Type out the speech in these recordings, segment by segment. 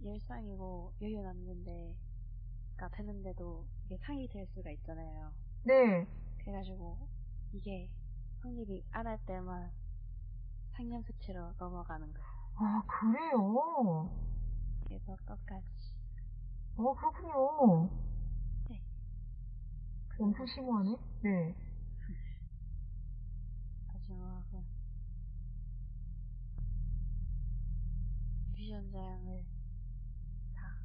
일상이고 여유 남는데 가 되는데도 이게 상이 될 수가 있잖아요. 네. 그래가지고 이게 성립이 안 할 때만 상념 수치로 넘어가는 거예요. 아, 그래요? 그래서 끝까지 어, 그렇군요. 네. 엄청 심오하네. 네. 마지막은 뮤지션장을 다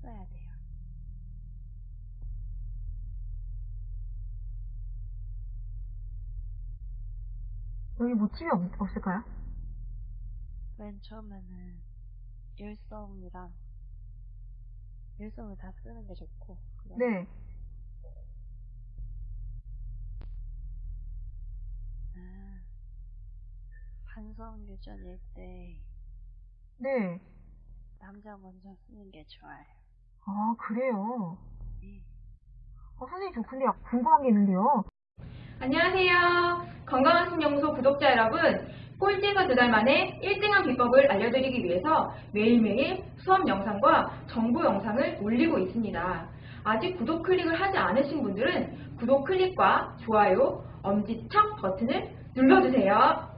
써야 돼요. 여기 모집이 없, 없을까요? 맨 처음에는 일성이랑 일성을 다 쓰는 게 좋고 네. 아, 반성 유전일 때 네. 남자 먼저 쓰는 게 좋아요. 아, 그래요? 네. 어, 선생님, 저 근데 궁금한 게 있는데요. 안녕하세요. 건강한 신영소 구독자 여러분. 꼴찌에서 두 달 만에 1등한 비법을 알려드리기 위해서 매일매일 수업 영상과 정보 영상을 올리고 있습니다. 아직 구독 클릭을 하지 않으신 분들은 구독 클릭과 좋아요, 엄지척 버튼을 눌러주세요.